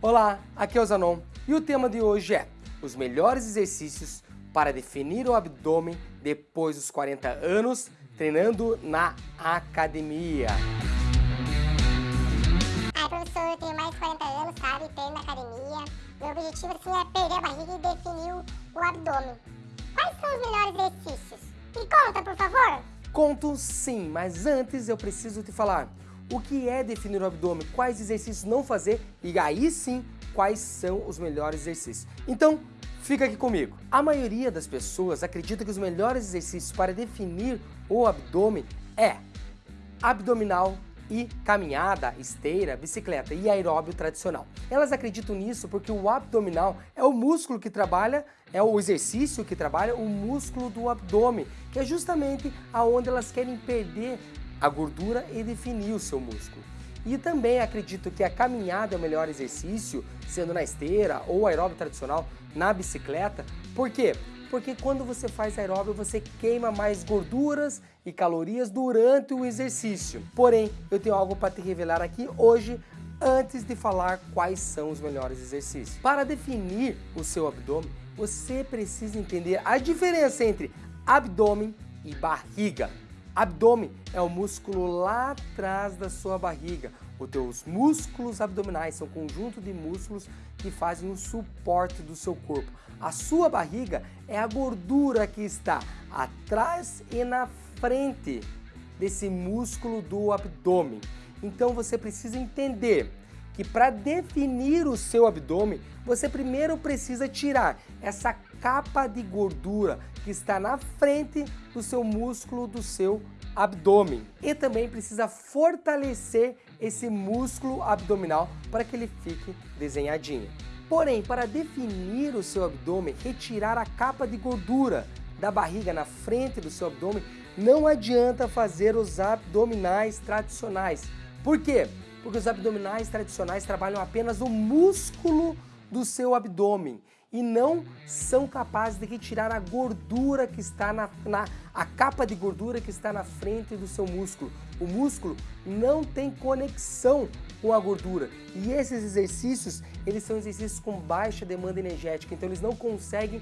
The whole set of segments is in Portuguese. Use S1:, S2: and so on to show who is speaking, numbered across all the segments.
S1: Olá, aqui é o Zanon e o tema de hoje é os melhores exercícios para definir o abdômen depois dos 40 anos treinando na academia.
S2: Ah, professor, eu tenho mais de 40 anos, sabe? Treino na academia. Meu objetivo assim, é perder a barriga e definir o, o abdômen. Quais são os melhores exercícios? Me conta, por favor.
S1: Conto sim, mas antes eu preciso te falar o que é definir o abdômen, quais exercícios não fazer e aí sim quais são os melhores exercícios. Então, fica aqui comigo. A maioria das pessoas acredita que os melhores exercícios para definir o abdômen é abdominal e caminhada, esteira, bicicleta e aeróbio tradicional. Elas acreditam nisso porque o abdominal é o músculo que trabalha, é o exercício que trabalha o músculo do abdômen, que é justamente aonde elas querem perder a gordura e definir o seu músculo. E também acredito que a caminhada é o melhor exercício, sendo na esteira ou aeróbio tradicional, na bicicleta. Por quê? Porque quando você faz aeróbio, você queima mais gorduras e calorias durante o exercício. Porém, eu tenho algo para te revelar aqui hoje, antes de falar quais são os melhores exercícios. Para definir o seu abdômen, você precisa entender a diferença entre abdômen e barriga. Abdômen é o músculo lá atrás da sua barriga. Os teus músculos abdominais são um conjunto de músculos que fazem o suporte do seu corpo. A sua barriga é a gordura que está atrás e na frente desse músculo do abdômen. Então você precisa entender que para definir o seu abdômen, você primeiro precisa tirar essa capa de gordura que está na frente do seu músculo do seu abdômen. E também precisa fortalecer esse músculo abdominal para que ele fique desenhadinho. Porém, para definir o seu abdômen, retirar a capa de gordura da barriga na frente do seu abdômen, não adianta fazer os abdominais tradicionais. Por quê? Porque os abdominais tradicionais trabalham apenas o músculo do seu abdômen e não são capazes de retirar a gordura que está na, na, a capa de gordura que está na frente do seu músculo. O músculo não tem conexão com a gordura e esses exercícios, eles são exercícios com baixa demanda energética, então eles não conseguem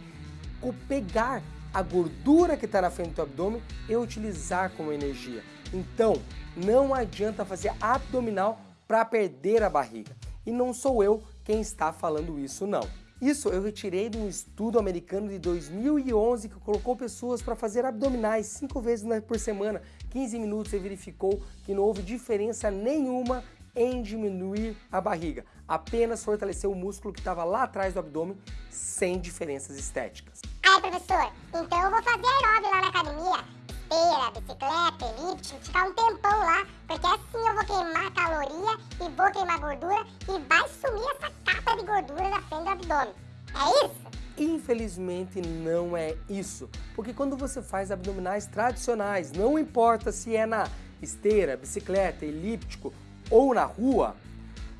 S1: pegar a gordura que está na frente do abdômen e utilizar como energia. Então, não adianta fazer abdominal para perder a barriga. E não sou eu quem está falando isso não. Isso eu retirei de um estudo americano de 2011 que colocou pessoas para fazer abdominais 5 vezes por semana, 15 minutos e verificou que não houve diferença nenhuma em diminuir a barriga, apenas fortalecer o músculo que estava lá atrás do abdômen sem diferenças estéticas.
S2: Ai professor, então eu vou fazer aeróbio lá na academia esteira, bicicleta, elíptico, ficar um tempão vou queimar gordura e vai sumir essa capa de gordura da frente do abdômen. É isso?
S1: Infelizmente não é isso, porque quando você faz abdominais tradicionais, não importa se é na esteira, bicicleta, elíptico ou na rua,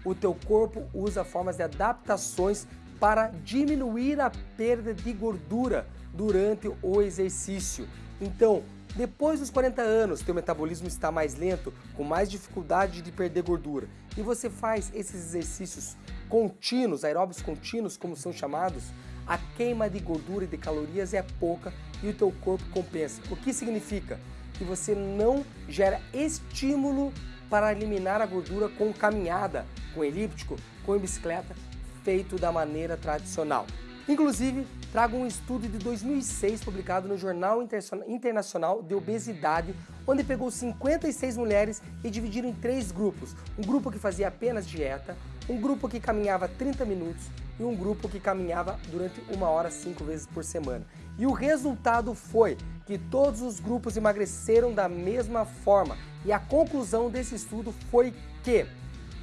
S1: o teu corpo usa formas de adaptações para diminuir a perda de gordura durante o exercício. Então, depois dos 40 anos, teu metabolismo está mais lento, com mais dificuldade de perder gordura, e você faz esses exercícios contínuos, aeróbicos contínuos, como são chamados, a queima de gordura e de calorias é pouca e o teu corpo compensa. O que significa? Que você não gera estímulo para eliminar a gordura com caminhada, com elíptico, com bicicleta, feito da maneira tradicional. Inclusive, trago um estudo de 2006 publicado no Jornal Internacional de Obesidade, onde pegou 56 mulheres e dividiram em três grupos. Um grupo que fazia apenas dieta, um grupo que caminhava 30 minutos e um grupo que caminhava durante uma hora cinco vezes por semana. E o resultado foi que todos os grupos emagreceram da mesma forma. E a conclusão desse estudo foi que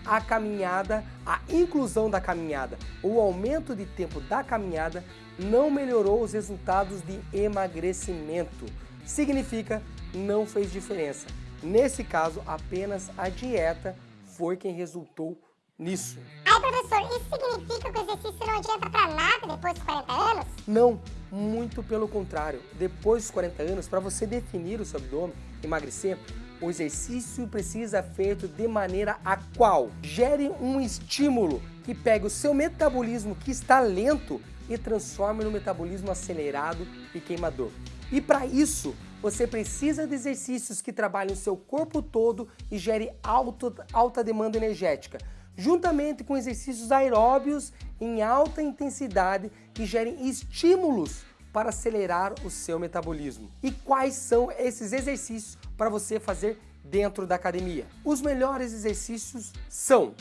S1: a caminhada, a inclusão da caminhada, o aumento de tempo da caminhada não melhorou os resultados de emagrecimento. Significa não fez diferença. Nesse caso, apenas a dieta foi quem resultou nisso.
S2: Ai, professor, isso significa que o exercício não adianta para nada depois dos 40 anos?
S1: Não, muito pelo contrário. Depois dos 40 anos, para você definir o seu abdômen, emagrecer, o exercício precisa ser feito de maneira a qual gere um estímulo que pega o seu metabolismo que está lento e transforma no metabolismo acelerado e queimador. E para isso, você precisa de exercícios que trabalhem o seu corpo todo e gere alto, alta demanda energética, juntamente com exercícios aeróbios em alta intensidade que gerem estímulos para acelerar o seu metabolismo. E quais são esses exercícios para você fazer dentro da academia? Os melhores exercícios são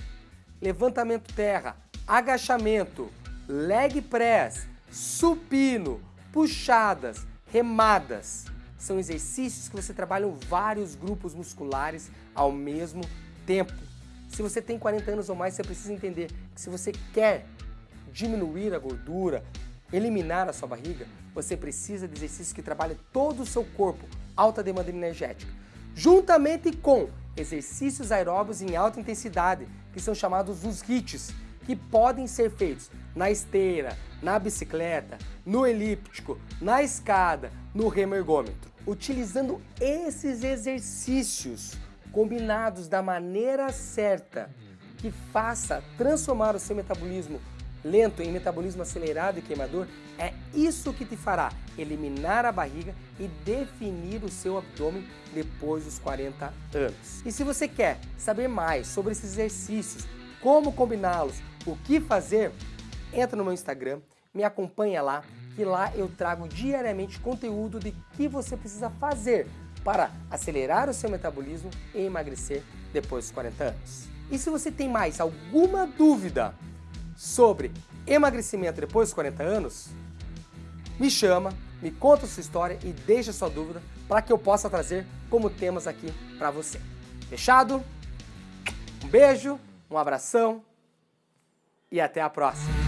S1: levantamento terra, agachamento, leg press, supino, puxadas, remadas. São exercícios que você trabalha vários grupos musculares ao mesmo tempo. Se você tem 40 anos ou mais, você precisa entender que se você quer diminuir a gordura, eliminar a sua barriga, você precisa de exercícios que trabalhem todo o seu corpo, alta demanda energética, juntamente com exercícios aeróbios em alta intensidade, que são chamados os HIITs, que podem ser feitos na esteira, na bicicleta, no elíptico, na escada, no remergômetro. Utilizando esses exercícios combinados da maneira certa, que faça transformar o seu metabolismo lento em metabolismo acelerado e queimador, é isso que te fará eliminar a barriga e definir o seu abdômen depois dos 40 anos. E se você quer saber mais sobre esses exercícios, como combiná-los, o que fazer, entra no meu Instagram, me acompanha lá, que lá eu trago diariamente conteúdo de que você precisa fazer para acelerar o seu metabolismo e emagrecer depois dos 40 anos. E se você tem mais alguma dúvida sobre emagrecimento depois dos 40 anos, me chama, me conta sua história e deixa sua dúvida para que eu possa trazer como temas aqui para você. Fechado? Um beijo, um abração e até a próxima.